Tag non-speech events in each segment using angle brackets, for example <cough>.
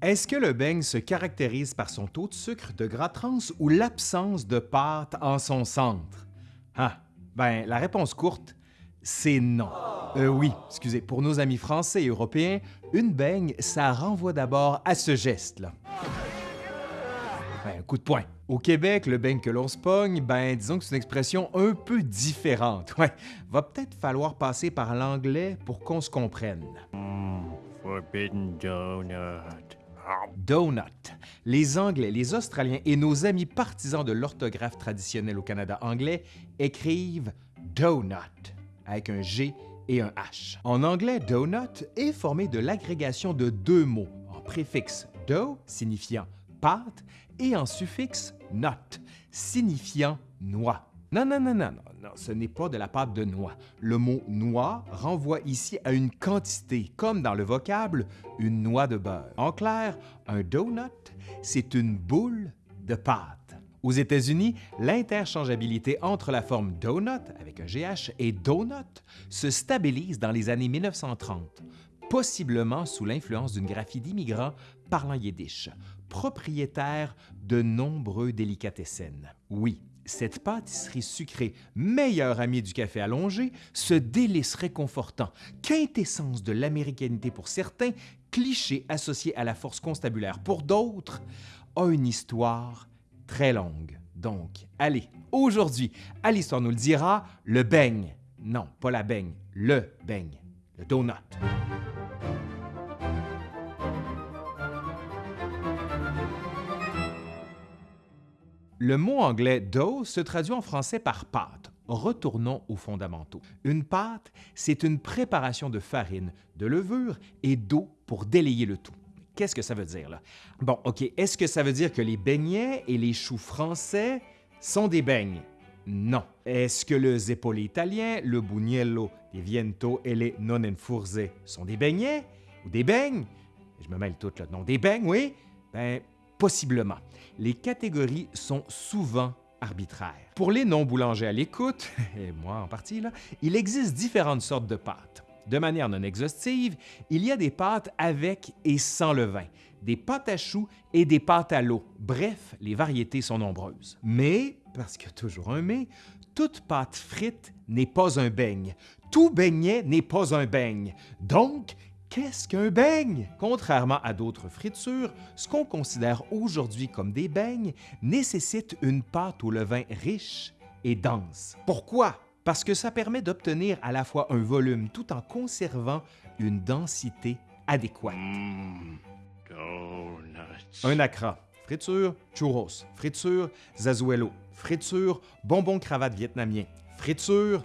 Est-ce que le beigne se caractérise par son taux de sucre, de gras trans ou l'absence de pâte en son centre? Ah, ben, la réponse courte, c'est non. Euh, oui, excusez, pour nos amis français et européens, une beigne, ça renvoie d'abord à ce geste-là. Ben, un coup de poing. Au Québec, le beigne que l'on se pogne, ben disons que c'est une expression un peu différente. Ouais, va peut-être falloir passer par l'anglais pour qu'on se comprenne. Forbidden donut. Donut. Les Anglais, les Australiens et nos amis partisans de l'orthographe traditionnelle au Canada anglais écrivent donut avec un G et un H. En anglais, donut est formé de l'agrégation de deux mots en préfixe do signifiant pâte et en suffixe not signifiant noix. Non, non, non, non, non, non, ce n'est pas de la pâte de noix. Le mot noix renvoie ici à une quantité, comme dans le vocable une noix de beurre. En clair, un donut, c'est une boule de pâte. Aux États-Unis, l'interchangeabilité entre la forme donut avec un GH et donut se stabilise dans les années 1930, possiblement sous l'influence d'une graphie d'immigrants parlant yiddish, propriétaire de nombreux délicatessen. Oui, cette pâtisserie sucrée, meilleure amie du café allongé, ce délice réconfortant, quintessence de l'américanité pour certains, cliché associé à la force constabulaire pour d'autres, a une histoire très longue. Donc, allez, aujourd'hui, à l'Histoire nous le dira, le beigne. Non, pas la beigne, le beigne, le donut. Le mot anglais dough se traduit en français par pâte. Retournons aux fondamentaux. Une pâte, c'est une préparation de farine, de levure et d'eau pour délayer le tout. Qu'est-ce que ça veut dire là? Bon, OK, est-ce que ça veut dire que les beignets et les choux français sont des beignes? Non. Est-ce que le zeppole italien, le bugnello, les viento et les nonenfurze sont des beignets ou des beignes? Je me mêle tout là. Non, des beignes, oui? Ben, Possiblement. Les catégories sont souvent arbitraires. Pour les non-boulangers à l'écoute, <laughs> et moi en partie, là, il existe différentes sortes de pâtes. De manière non exhaustive, il y a des pâtes avec et sans levain, des pâtes à choux et des pâtes à l'eau. Bref, les variétés sont nombreuses. Mais, parce qu'il y a toujours un mais, toute pâte frite n'est pas un beigne. Tout beignet n'est pas un beigne. Donc, Qu'est-ce qu'un beigne? Contrairement à d'autres fritures, ce qu'on considère aujourd'hui comme des beignes nécessite une pâte au levain riche et dense. Pourquoi? Parce que ça permet d'obtenir à la fois un volume tout en conservant une densité adéquate. Mm, donuts. Un acra, friture, churros, friture, zazuelo, friture, bonbon cravate vietnamien, friture,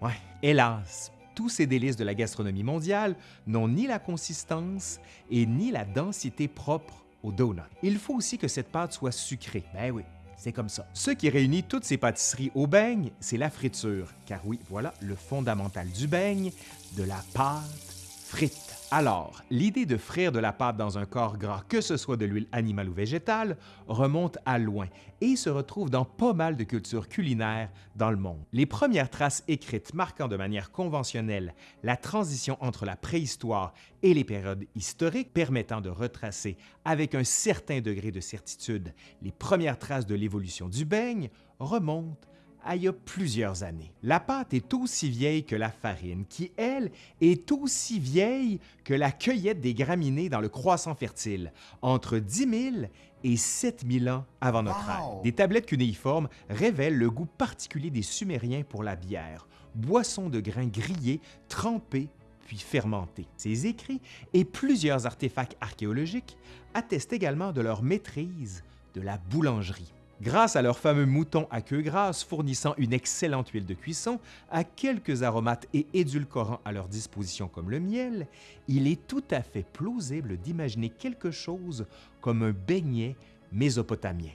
ouais, hélas, tous ces délices de la gastronomie mondiale n'ont ni la consistance et ni la densité propre au donut. Il faut aussi que cette pâte soit sucrée. Ben oui, c'est comme ça. Ce qui réunit toutes ces pâtisseries au beigne, c'est la friture. Car oui, voilà le fondamental du beigne, de la pâte frite. Alors, l'idée de frire de la pâte dans un corps gras, que ce soit de l'huile animale ou végétale, remonte à loin et se retrouve dans pas mal de cultures culinaires dans le monde. Les premières traces écrites marquant de manière conventionnelle la transition entre la préhistoire et les périodes historiques permettant de retracer avec un certain degré de certitude les premières traces de l'évolution du beigne remontent à il y a plusieurs années. La pâte est aussi vieille que la farine, qui, elle, est aussi vieille que la cueillette des graminées dans le croissant fertile, entre 10 000 et 7 000 ans avant notre ère. Des tablettes cunéiformes révèlent le goût particulier des Sumériens pour la bière, boisson de grains grillés, trempés puis fermentés. Ces écrits et plusieurs artefacts archéologiques attestent également de leur maîtrise de la boulangerie. Grâce à leurs fameux moutons à queue grasse fournissant une excellente huile de cuisson, à quelques aromates et édulcorants à leur disposition comme le miel, il est tout à fait plausible d'imaginer quelque chose comme un beignet mésopotamien.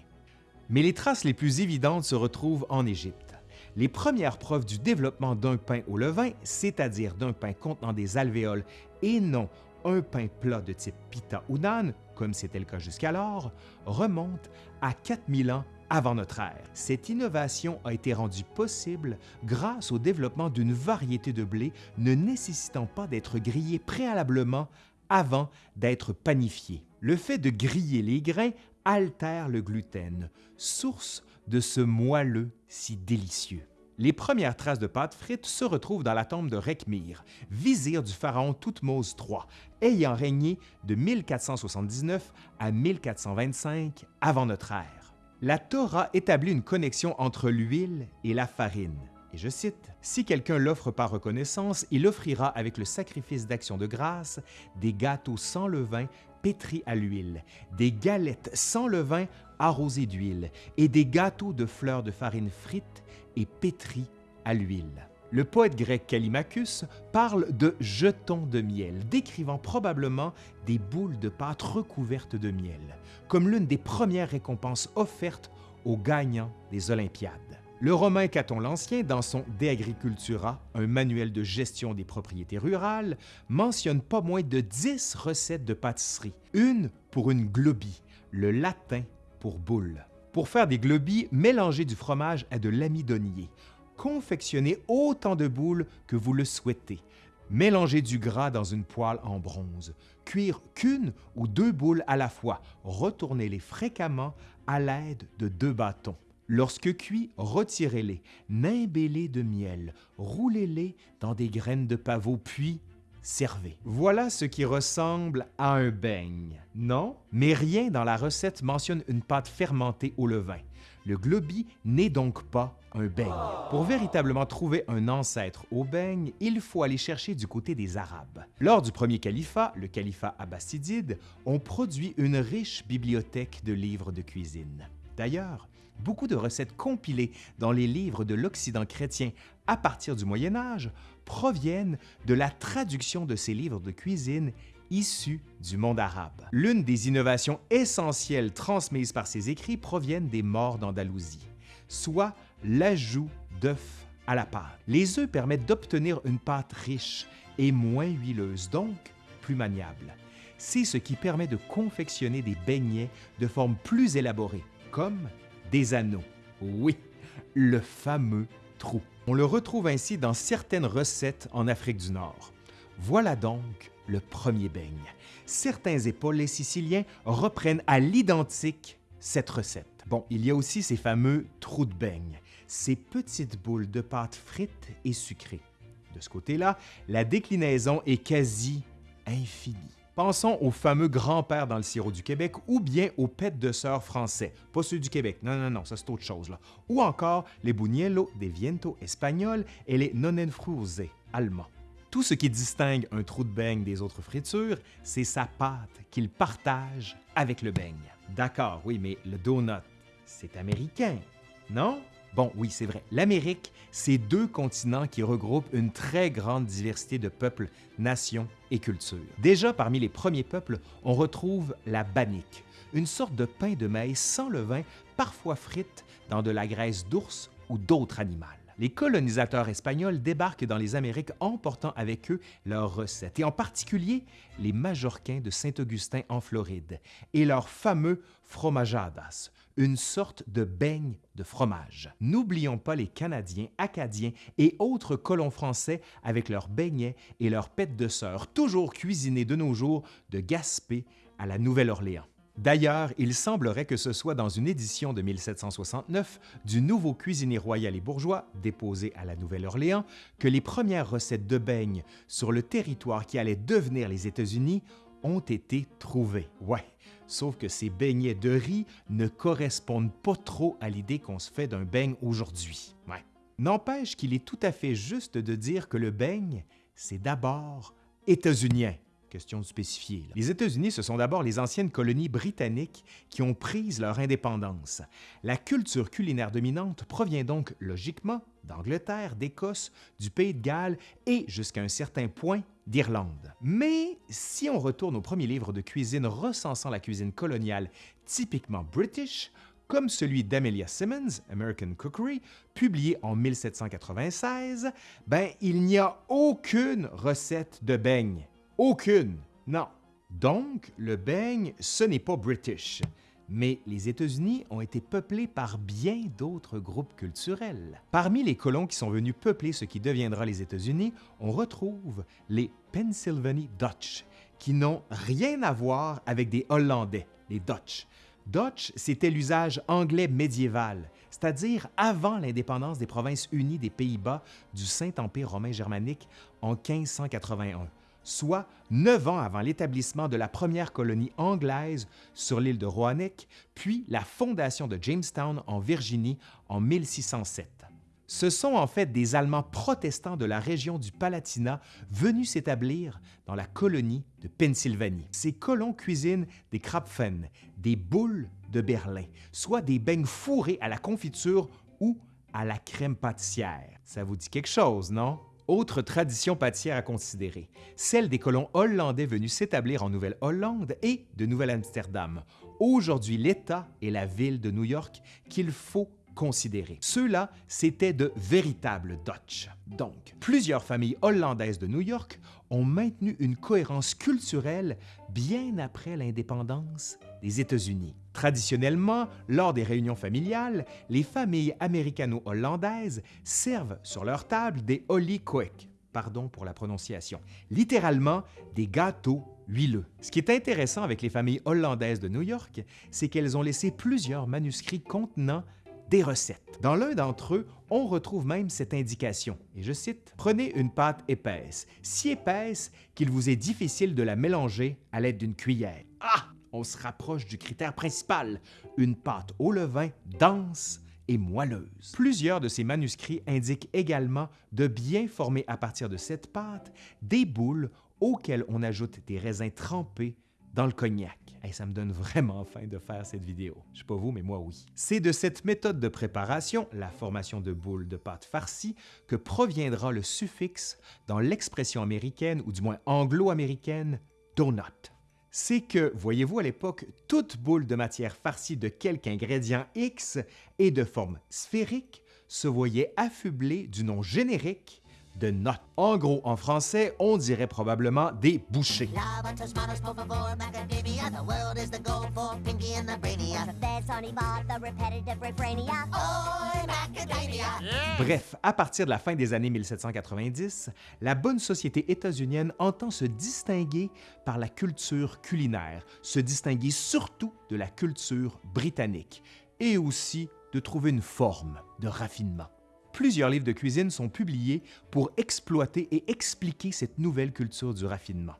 Mais les traces les plus évidentes se retrouvent en Égypte. Les premières preuves du développement d'un pain au levain, c'est-à-dire d'un pain contenant des alvéoles et non un pain plat de type pita ou nan, comme c'était le cas jusqu'alors, remontent à 4000 ans avant notre ère. Cette innovation a été rendue possible grâce au développement d'une variété de blé ne nécessitant pas d'être grillé préalablement avant d'être panifiés. Le fait de griller les grains altère le gluten, source de ce moelleux si délicieux. Les premières traces de pâte frite se retrouvent dans la tombe de Rekhmir, vizir du pharaon Toutmose III, ayant régné de 1479 à 1425 avant notre ère. La Torah établit une connexion entre l'huile et la farine. Et je cite, Si quelqu'un l'offre par reconnaissance, il offrira avec le sacrifice d'action de grâce des gâteaux sans levain pétris à l'huile, des galettes sans levain arrosées d'huile et des gâteaux de fleurs de farine frites et pétris à l'huile. Le poète grec Callimachus parle de jetons de miel, décrivant probablement des boules de pâte recouvertes de miel, comme l'une des premières récompenses offertes aux gagnants des Olympiades. Le romain Caton l'Ancien, dans son De Agricultura, un manuel de gestion des propriétés rurales, mentionne pas moins de 10 recettes de pâtisserie, une pour une globie, le latin pour boule. Pour faire des globies, mélangez du fromage à de l'amidonier. Confectionnez autant de boules que vous le souhaitez. Mélangez du gras dans une poêle en bronze. Cuire qu'une ou deux boules à la fois. Retournez-les fréquemment à l'aide de deux bâtons. Lorsque cuits, retirez-les, nimbez-les de miel, roulez-les dans des graines de pavot, puis servez. Voilà ce qui ressemble à un beigne, non? Mais rien dans la recette mentionne une pâte fermentée au levain. Le globi n'est donc pas un beigne. Pour véritablement trouver un ancêtre au beigne, il faut aller chercher du côté des Arabes. Lors du premier califat, le califat abbasidide, on produit une riche bibliothèque de livres de cuisine. D'ailleurs, beaucoup de recettes compilées dans les livres de l'Occident chrétien à partir du Moyen Âge proviennent de la traduction de ces livres de cuisine issus du monde arabe. L'une des innovations essentielles transmises par ces écrits proviennent des morts d'Andalousie, soit l'ajout d'œufs à la pâte. Les œufs permettent d'obtenir une pâte riche et moins huileuse, donc plus maniable. C'est ce qui permet de confectionner des beignets de forme plus élaborée, comme des anneaux. Oui, le fameux trou. On le retrouve ainsi dans certaines recettes en Afrique du Nord. Voilà donc le premier beigne. Certains épaules siciliens reprennent à l'identique cette recette. Bon, il y a aussi ces fameux trous de beigne, ces petites boules de pâte frites et sucrées. De ce côté-là, la déclinaison est quasi infinie. Pensons au fameux grand-père dans le sirop du Québec ou bien aux pêtes de sœur français, pas ceux du Québec, non, non, non, ça c'est autre chose. Là. Ou encore les buñuelos de viento espagnols et les nonnenfruse allemands. Tout ce qui distingue un trou de beigne des autres fritures, c'est sa pâte qu'il partage avec le beigne. D'accord, oui, mais le donut, c'est américain, non? Bon, oui, c'est vrai. L'Amérique, c'est deux continents qui regroupent une très grande diversité de peuples, nations et cultures. Déjà, parmi les premiers peuples, on retrouve la bannique, une sorte de pain de maïs sans levain, parfois frite dans de la graisse d'ours ou d'autres animaux. Les colonisateurs espagnols débarquent dans les Amériques emportant avec eux leurs recettes, et en particulier les Majorquins de Saint-Augustin en Floride et leurs fameux fromajadas, une sorte de beigne de fromage. N'oublions pas les Canadiens, Acadiens et autres colons français avec leurs beignets et leurs pêtes de sœur, toujours cuisinés de nos jours de Gaspé à la Nouvelle-Orléans. D'ailleurs, il semblerait que ce soit dans une édition de 1769 du Nouveau cuisinier royal et bourgeois, déposé à la Nouvelle-Orléans, que les premières recettes de beigne sur le territoire qui allait devenir les États-Unis ont été trouvées. Ouais, sauf que ces beignets de riz ne correspondent pas trop à l'idée qu'on se fait d'un beigne aujourd'hui. Ouais. N'empêche qu'il est tout à fait juste de dire que le beigne, c'est d'abord états-unien question. Les États-Unis, ce sont d'abord les anciennes colonies britanniques qui ont pris leur indépendance. La culture culinaire dominante provient donc logiquement d'Angleterre, d'Écosse, du Pays de Galles et, jusqu'à un certain point, d'Irlande. Mais si on retourne au premier livre de cuisine recensant la cuisine coloniale typiquement british, comme celui d'Amelia Simmons, American Cookery, publié en 1796, ben il n'y a aucune recette de beigne. Aucune, non. Donc, le beigne, ce n'est pas british. Mais les États-Unis ont été peuplés par bien d'autres groupes culturels. Parmi les colons qui sont venus peupler ce qui deviendra les États-Unis, on retrouve les Pennsylvania Dutch, qui n'ont rien à voir avec des Hollandais, les Dutch. Dutch, c'était l'usage anglais médiéval, c'est-à-dire avant l'indépendance des provinces unies des Pays-Bas du Saint-Empire romain germanique en 1581, soit neuf ans avant l'établissement de la première colonie anglaise sur l'île de Roanoke, puis la fondation de Jamestown en Virginie en 1607. Ce sont en fait des Allemands protestants de la région du Palatinat venus s'établir dans la colonie de Pennsylvanie. Ces colons cuisinent des krapfen, des boules de Berlin, soit des beignes fourrés à la confiture ou à la crème pâtissière. Ça vous dit quelque chose, non? Autre tradition pâtissière à considérer, celle des colons hollandais venus s'établir en Nouvelle-Hollande et de Nouvelle-Amsterdam. Aujourd'hui, l'État et la ville de New York qu'il faut considérer. Ceux-là, c'étaient de véritables Dutch. Donc, plusieurs familles hollandaises de New York ont maintenu une cohérence culturelle bien après l'indépendance des États-Unis. Traditionnellement, lors des réunions familiales, les familles américano-hollandaises servent sur leur table des Koek, pardon pour la prononciation, littéralement des gâteaux huileux. Ce qui est intéressant avec les familles hollandaises de New York, c'est qu'elles ont laissé plusieurs manuscrits contenant des recettes. Dans l'un d'entre eux, on retrouve même cette indication, et je cite, Prenez une pâte épaisse, si épaisse qu'il vous est difficile de la mélanger à l'aide d'une cuillère. Ah! On se rapproche du critère principal, une pâte au levain dense et moelleuse. Plusieurs de ces manuscrits indiquent également de bien former à partir de cette pâte des boules auxquelles on ajoute des raisins trempés dans le cognac. Et ça me donne vraiment faim de faire cette vidéo. Je sais pas vous, mais moi oui. C'est de cette méthode de préparation, la formation de boules de pâte farcie, que proviendra le suffixe dans l'expression américaine, ou du moins anglo-américaine, donut. C'est que, voyez-vous, à l'époque, toute boule de matière farcie de quelque ingrédient X et de forme sphérique se voyait affublée du nom générique de notes. En gros, en français, on dirait probablement des bouchées. Bref, à partir de la fin des années 1790, la bonne société états-unienne entend se distinguer par la culture culinaire, se distinguer surtout de la culture britannique, et aussi de trouver une forme de raffinement plusieurs livres de cuisine sont publiés pour exploiter et expliquer cette nouvelle culture du raffinement.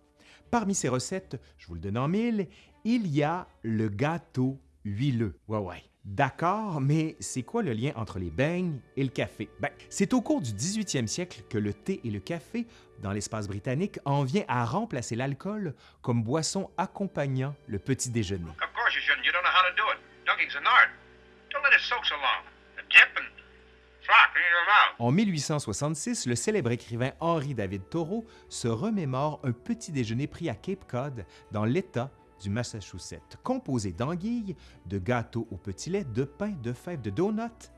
Parmi ces recettes, je vous le donne en mille, il y a le gâteau huileux. Ouais, ouais. D'accord, mais c'est quoi le lien entre les beignes et le café? Ben, c'est au cours du 18e siècle que le thé et le café, dans l'espace britannique, en vient à remplacer l'alcool comme boisson accompagnant le petit déjeuner. Of course you shouldn't. You don't know how to do it. Art. Don't let it soak so en 1866, le célèbre écrivain Henri David Thoreau se remémore un petit déjeuner pris à Cape Cod, dans l'État du Massachusetts, composé d'anguilles, de gâteaux au petit lait, de pain, de fèves, de donuts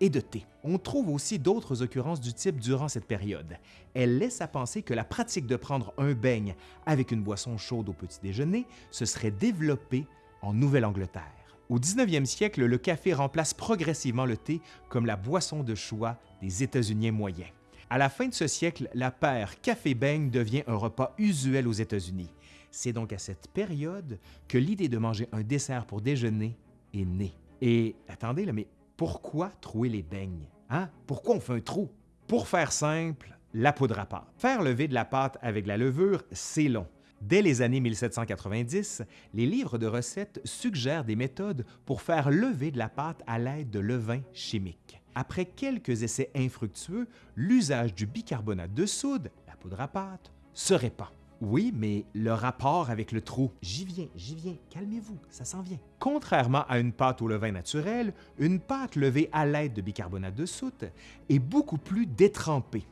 et de thé. On trouve aussi d'autres occurrences du type durant cette période. Elle laisse à penser que la pratique de prendre un beigne avec une boisson chaude au petit déjeuner se serait développée en Nouvelle-Angleterre. Au 19e siècle, le café remplace progressivement le thé comme la boisson de choix des États-Unis moyens. À la fin de ce siècle, la paire café-beigne devient un repas usuel aux États-Unis. C'est donc à cette période que l'idée de manger un dessert pour déjeuner est née. Et attendez, là, mais pourquoi trouer les beignes? Hein? Pourquoi on fait un trou? Pour faire simple, la poudre à pâte. Faire lever de la pâte avec la levure, c'est long. Dès les années 1790, les livres de recettes suggèrent des méthodes pour faire lever de la pâte à l'aide de levain chimique. Après quelques essais infructueux, l'usage du bicarbonate de soude, la poudre à pâte, se répand. Oui, mais le rapport avec le trou, j'y viens, j'y viens, calmez-vous, ça s'en vient. Contrairement à une pâte au levain naturel, une pâte levée à l'aide de bicarbonate de soude est beaucoup plus détrempée.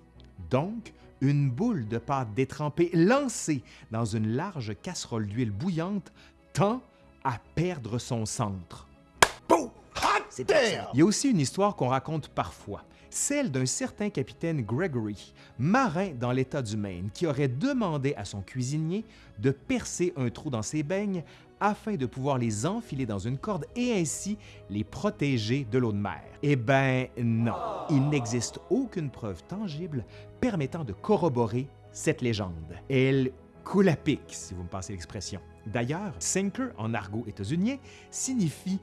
Donc, une boule de pâte détrempée lancée dans une large casserole d'huile bouillante tend à perdre son centre. Il y a aussi une histoire qu'on raconte parfois, celle d'un certain capitaine Gregory, marin dans l'État du Maine, qui aurait demandé à son cuisinier de percer un trou dans ses beignes afin de pouvoir les enfiler dans une corde et ainsi les protéger de l'eau de mer. Eh bien non, il n'existe aucune preuve tangible permettant de corroborer cette légende. Elle coule à pic, si vous me passez l'expression. D'ailleurs, sinker en argot états-unien signifie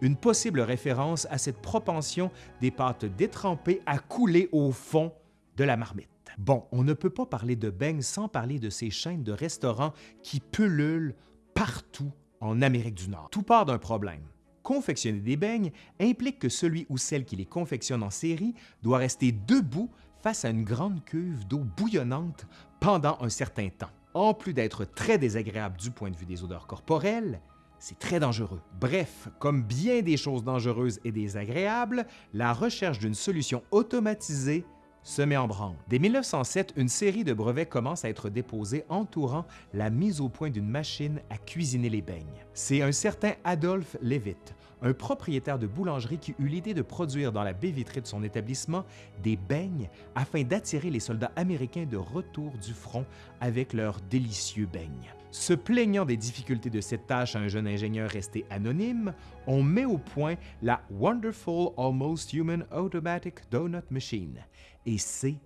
une possible référence à cette propension des pâtes détrempées à couler au fond de la marmite. Bon, on ne peut pas parler de beigne sans parler de ces chaînes de restaurants qui pullulent partout en Amérique du Nord. Tout part d'un problème. Confectionner des beignes implique que celui ou celle qui les confectionne en série doit rester debout face à une grande cuve d'eau bouillonnante pendant un certain temps. En plus d'être très désagréable du point de vue des odeurs corporelles, c'est très dangereux. Bref, comme bien des choses dangereuses et désagréables, la recherche d'une solution automatisée se met en branle. Dès 1907, une série de brevets commence à être déposés entourant la mise au point d'une machine à cuisiner les beignes. C'est un certain Adolphe Levitt, un propriétaire de boulangerie qui eut l'idée de produire dans la baie vitrée de son établissement des beignes afin d'attirer les soldats américains de retour du front avec leurs délicieux beignes. Se plaignant des difficultés de cette tâche à un jeune ingénieur resté anonyme, on met au point la Wonderful Almost Human Automatic Donut Machine, et c'est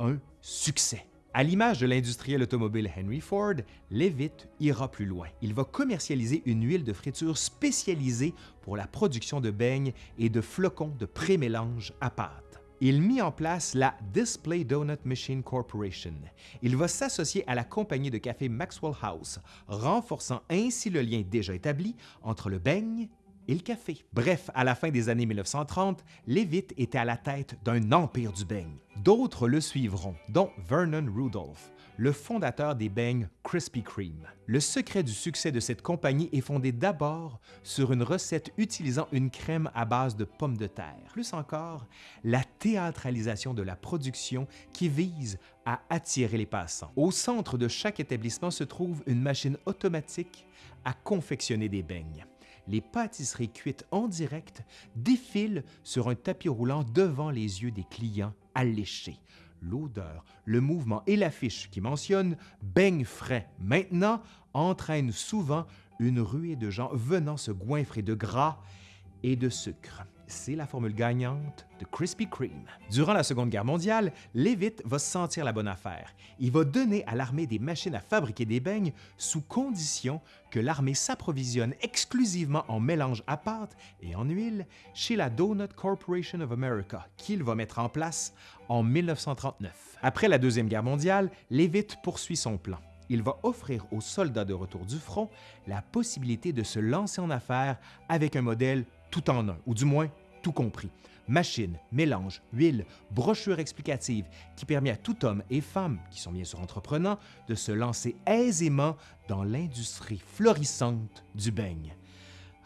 un succès. À l'image de l'industriel automobile Henry Ford, Levitt ira plus loin. Il va commercialiser une huile de friture spécialisée pour la production de beignes et de flocons de pré-mélange à pâte. Il mit en place la Display Donut Machine Corporation. Il va s'associer à la compagnie de café Maxwell House, renforçant ainsi le lien déjà établi entre le beigne et le café. Bref, à la fin des années 1930, Levitt était à la tête d'un empire du beigne. D'autres le suivront, dont Vernon Rudolph, le fondateur des beignes Krispy Kreme. Le secret du succès de cette compagnie est fondé d'abord sur une recette utilisant une crème à base de pommes de terre. Plus encore, la théâtralisation de la production qui vise à attirer les passants. Au centre de chaque établissement se trouve une machine automatique à confectionner des beignes les pâtisseries cuites en direct défilent sur un tapis roulant devant les yeux des clients alléchés l'odeur, le mouvement et l'affiche qui mentionne beigne frais. Maintenant entraînent souvent une ruée de gens venant se goinfrer de gras et de sucre c'est la formule gagnante de Krispy Kreme. Durant la Seconde Guerre mondiale, Levitt va sentir la bonne affaire. Il va donner à l'armée des machines à fabriquer des beignes sous condition que l'armée s'approvisionne exclusivement en mélange à pâte et en huile chez la Donut Corporation of America, qu'il va mettre en place en 1939. Après la Deuxième Guerre mondiale, Levitt poursuit son plan il va offrir aux soldats de retour du front la possibilité de se lancer en affaires avec un modèle tout en un, ou du moins tout compris. Machine, mélange, huile, brochure explicative qui permet à tout homme et femme, qui sont bien sûr entreprenants, de se lancer aisément dans l'industrie florissante du beigne.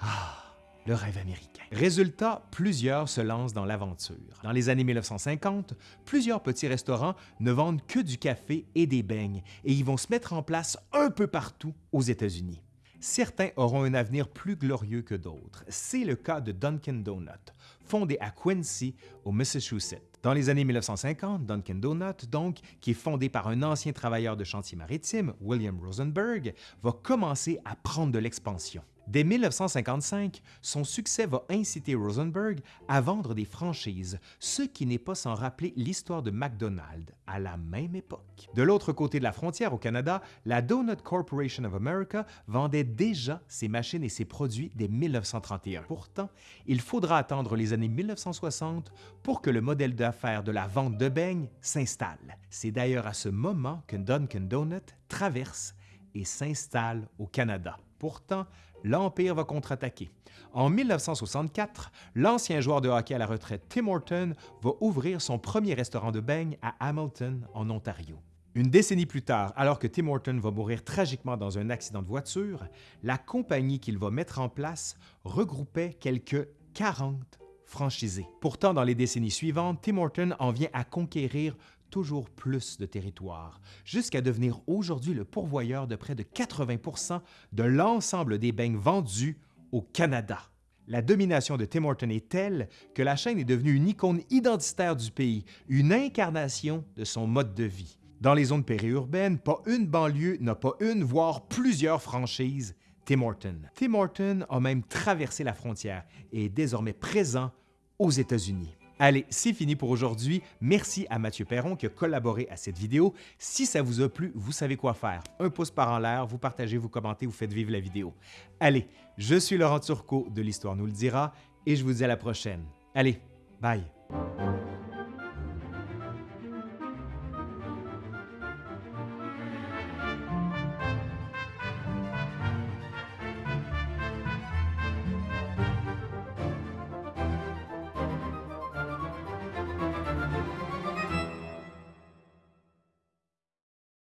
Ah, le rêve américain. Résultat, plusieurs se lancent dans l'aventure. Dans les années 1950, plusieurs petits restaurants ne vendent que du café et des beignes et ils vont se mettre en place un peu partout aux États-Unis. Certains auront un avenir plus glorieux que d'autres. C'est le cas de Dunkin' Donut, fondé à Quincy, au Massachusetts. Dans les années 1950, Dunkin' Donut, donc, qui est fondé par un ancien travailleur de chantier maritime, William Rosenberg, va commencer à prendre de l'expansion. Dès 1955, son succès va inciter Rosenberg à vendre des franchises, ce qui n'est pas sans rappeler l'histoire de McDonald's à la même époque. De l'autre côté de la frontière au Canada, la Donut Corporation of America vendait déjà ses machines et ses produits dès 1931. Pourtant, il faudra attendre les années 1960 pour que le modèle d'affaires de la vente de beignes s'installe. C'est d'ailleurs à ce moment que Dunkin' Donut traverse et s'installe au Canada. Pourtant, l'Empire va contre-attaquer. En 1964, l'ancien joueur de hockey à la retraite Tim Horton va ouvrir son premier restaurant de beignes à Hamilton, en Ontario. Une décennie plus tard, alors que Tim Horton va mourir tragiquement dans un accident de voiture, la compagnie qu'il va mettre en place regroupait quelques 40 franchisés. Pourtant, dans les décennies suivantes, Tim Horton en vient à conquérir toujours plus de territoire, jusqu'à devenir aujourd'hui le pourvoyeur de près de 80% de l'ensemble des beignes vendus au Canada. La domination de Tim Horton est telle que la chaîne est devenue une icône identitaire du pays, une incarnation de son mode de vie. Dans les zones périurbaines, pas une banlieue n'a pas une, voire plusieurs franchises Tim Horton. Tim Horton a même traversé la frontière et est désormais présent aux États-Unis. Allez, c'est fini pour aujourd'hui. Merci à Mathieu Perron qui a collaboré à cette vidéo. Si ça vous a plu, vous savez quoi faire. Un pouce par en l'air, vous partagez, vous commentez, vous faites vivre la vidéo. Allez, je suis Laurent Turcot de l'Histoire nous le dira et je vous dis à la prochaine. Allez, bye!